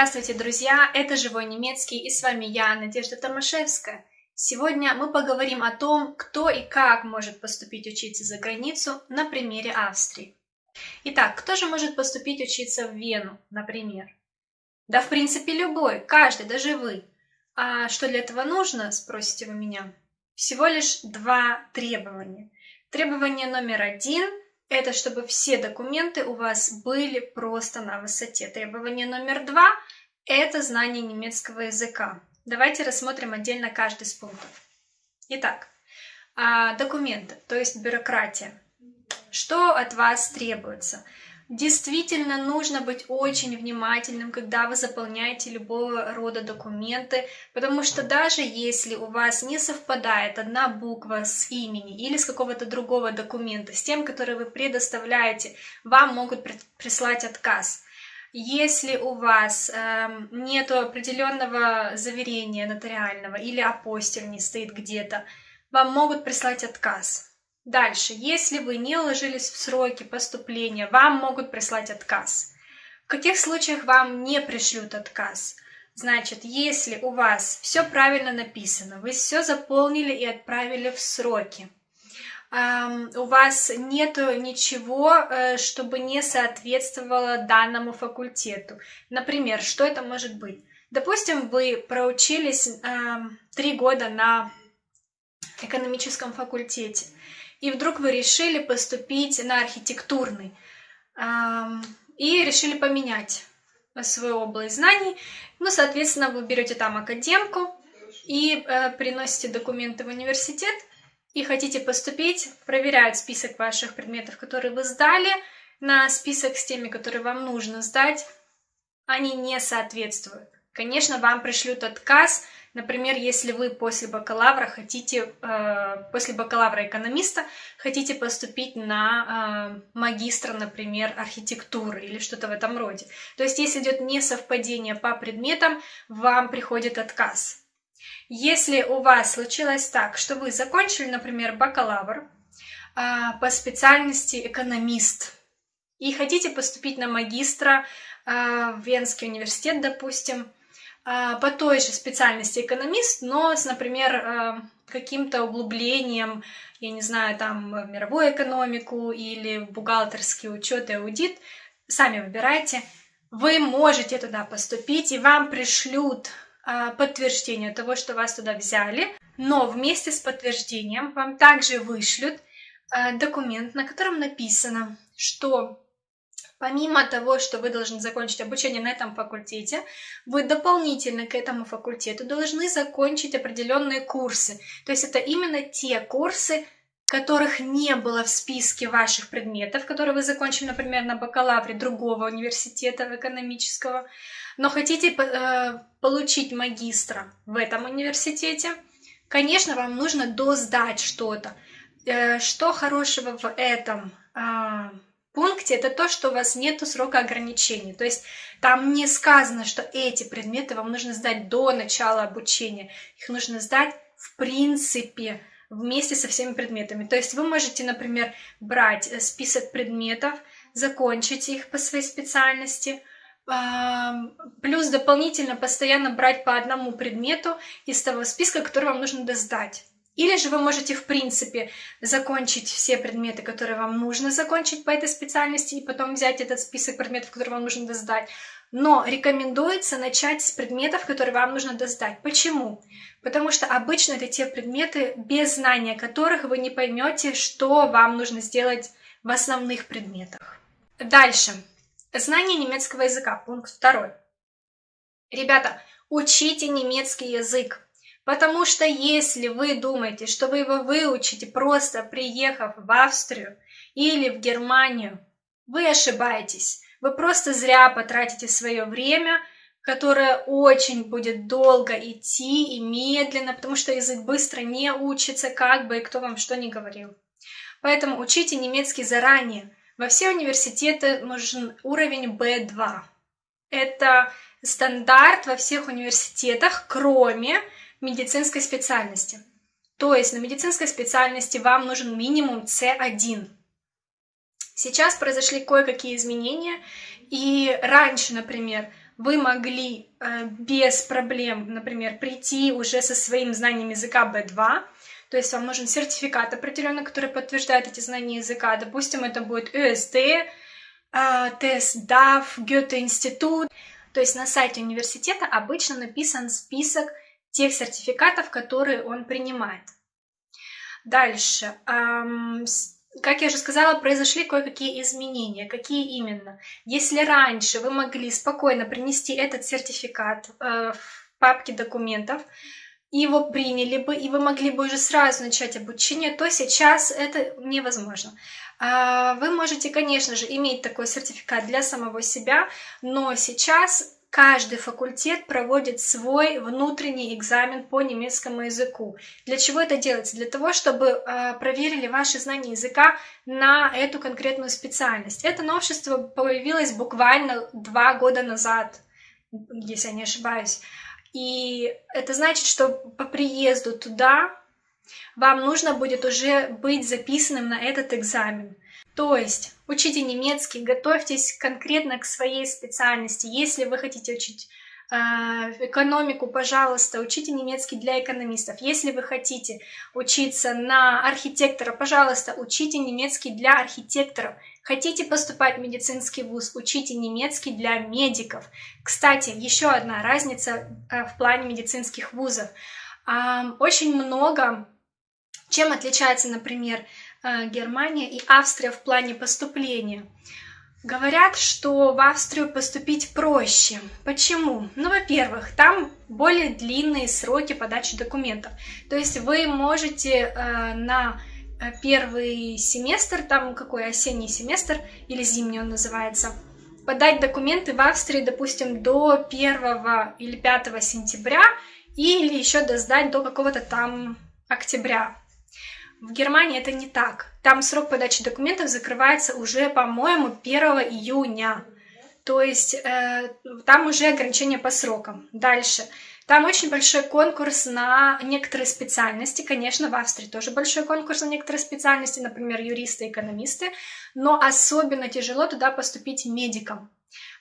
Здравствуйте, друзья! Это «Живой немецкий» и с вами я, Надежда Томашевская. Сегодня мы поговорим о том, кто и как может поступить учиться за границу на примере Австрии. Итак, кто же может поступить учиться в Вену, например? Да, в принципе, любой, каждый, даже вы. А что для этого нужно, спросите вы меня? Всего лишь два требования. Требование номер один – это чтобы все документы у вас были просто на высоте. Требование номер два – это знание немецкого языка. Давайте рассмотрим отдельно каждый из пунктов. Итак, а, документы, то есть бюрократия. Что от вас требуется? Действительно нужно быть очень внимательным, когда вы заполняете любого рода документы, потому что даже если у вас не совпадает одна буква с имени или с какого-то другого документа, с тем, который вы предоставляете, вам могут прислать отказ. Если у вас э, нет определенного заверения нотариального или апостиль не стоит где-то, вам могут прислать отказ. Дальше, если вы не уложились в сроки поступления, вам могут прислать отказ. В каких случаях вам не пришлют отказ? Значит, если у вас все правильно написано, вы все заполнили и отправили в сроки, у вас нет ничего, э, чтобы не соответствовало данному факультету. Например, что это может быть? Допустим, вы проучились три года на экономическом факультете, и вдруг вы решили поступить на архитектурный и решили поменять свою область знаний. Ну, соответственно, вы берете там академку и э, приносите документы в университет и хотите поступить, проверяют список ваших предметов, которые вы сдали, на список с теми, которые вам нужно сдать, они не соответствуют. Конечно, вам пришлют отказ, Например, если вы после бакалавра хотите, э, после бакалавра экономиста хотите поступить на э, магистра, например, архитектуры или что-то в этом роде. То есть, если идет несовпадение по предметам, вам приходит отказ. Если у вас случилось так, что вы закончили, например, бакалавр э, по специальности экономист и хотите поступить на магистра в Венский университет, допустим, по той же специальности экономист, но с, например, э, каким-то углублением, я не знаю, там, в мировую экономику или в бухгалтерский учет и аудит, сами выбирайте. Вы можете туда поступить, и вам пришлют а, подтверждение того, что вас туда взяли, но вместе с подтверждением вам также вышлют а, документ, на котором написано, что Помимо того, что вы должны закончить обучение на этом факультете, вы дополнительно к этому факультету должны закончить определенные курсы. То есть это именно те курсы, которых не было в списке ваших предметов, которые вы закончили, например, на бакалавре другого университета экономического, но хотите э, получить магистра в этом университете, конечно, вам нужно досдать что-то. Э, что хорошего в этом? Э, пункте это то, что у вас нет срока ограничения. То есть там не сказано, что эти предметы вам нужно сдать до начала обучения. Их нужно сдать в принципе вместе со всеми предметами. То есть вы можете, например, брать э, список предметов, закончить их по своей специальности, плюс дополнительно постоянно брать по одному предмету из того списка, который вам нужно досдать. Или же вы можете, в принципе, закончить все предметы, которые вам нужно закончить по этой специальности, и потом взять этот список предметов, которые вам нужно сдать. Но рекомендуется начать с предметов, которые вам нужно досдать. Почему? Потому что обычно это те предметы, без знания которых вы не поймете, что вам нужно сделать в основных предметах. Дальше. Знание немецкого языка. Пункт второй. Ребята, учите немецкий язык. Потому что если вы думаете, что вы его выучите просто приехав в Австрию или в Германию, вы ошибаетесь. Вы просто зря потратите свое время, которое очень будет долго идти и медленно, потому что язык быстро не учится, как бы и кто вам что ни говорил. Поэтому учите немецкий заранее. Во все университеты нужен уровень B2. Это стандарт во всех университетах, кроме медицинской специальности. То есть на медицинской специальности вам нужен минимум C1. Сейчас произошли кое-какие изменения, и раньше, например, вы могли э, без проблем, например, прийти уже со своим знанием языка B2, то есть вам нужен сертификат определенный, который подтверждает эти знания языка. Допустим, это будет ÖSD, э, тест DAF, Goethe-институт. То есть на сайте университета обычно написан список тех сертификатов, которые он принимает. Дальше. Как я уже сказала, произошли кое-какие изменения. Какие именно? Если раньше вы могли спокойно принести этот сертификат э, в папке документов, его приняли бы, и вы могли бы уже сразу начать обучение, то сейчас это невозможно. А, вы можете, конечно же, иметь такой сертификат для самого себя, но сейчас каждый факультет проводит свой внутренний экзамен по немецкому языку. Для чего это делается? Для того, чтобы э, проверили ваши знания языка на эту конкретную специальность. Это новшество появилось буквально два года назад, если я не ошибаюсь. И это значит, что по приезду туда вам нужно будет уже быть записанным на этот экзамен. То есть учите немецкий, готовьтесь конкретно к своей специальности. Если вы хотите учить э, экономику, пожалуйста, учите немецкий для экономистов. Если вы хотите учиться на архитектора, пожалуйста, учите немецкий для архитекторов. Хотите поступать в медицинский вуз, учите немецкий для медиков. Кстати, еще одна разница э, в плане медицинских вузов. Очень много, чем отличается, например, Германия и Австрия в плане поступления. Говорят, что в Австрию поступить проще. Почему? Ну, во-первых, там более длинные сроки подачи документов. То есть вы можете э, на э, первый семестр, там какой осенний семестр или зимний он называется, подать документы в Австрии, допустим, до 1 или 5 сентября или еще досдать до какого-то там октября. В Германии это не так. Там срок подачи документов закрывается уже, по-моему, 1 июня. То есть э, там уже ограничения по срокам. Дальше. Там очень большой конкурс на некоторые специальности. Конечно, в Австрии тоже большой конкурс на некоторые специальности, например, юристы, экономисты. Но особенно тяжело туда поступить медикам.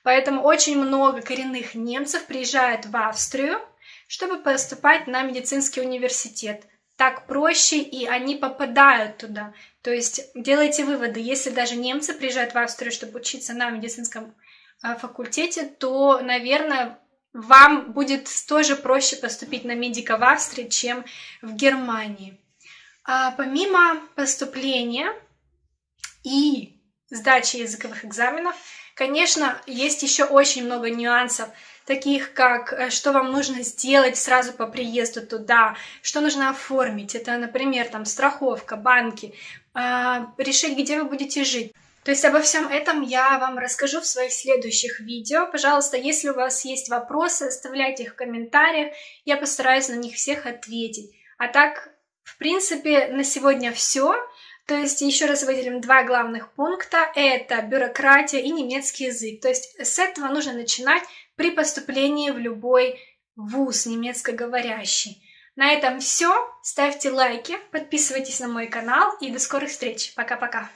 Поэтому очень много коренных немцев приезжают в Австрию, чтобы поступать на медицинский университет так проще, и они попадают туда. То есть делайте выводы, если даже немцы приезжают в Австрию, чтобы учиться на медицинском а, факультете, то, наверное, вам будет тоже проще поступить на медика в Австрии, чем в Германии. А помимо поступления и сдачи языковых экзаменов, конечно, есть еще очень много нюансов таких как э, что вам нужно сделать сразу по приезду туда, что нужно оформить. Это, например, там страховка, банки, а, решить, где вы будете жить. То есть обо всем этом я вам расскажу в своих следующих видео. Пожалуйста, если у вас есть вопросы, оставляйте их в комментариях, я постараюсь на них всех ответить. А так, в принципе, на сегодня все. То есть еще раз выделим два главных пункта. Это бюрократия и немецкий язык. То есть с этого нужно начинать при поступлении в любой вуз немецкоговорящий. На этом все. Ставьте лайки, подписывайтесь на мой канал и до скорых встреч. Пока-пока.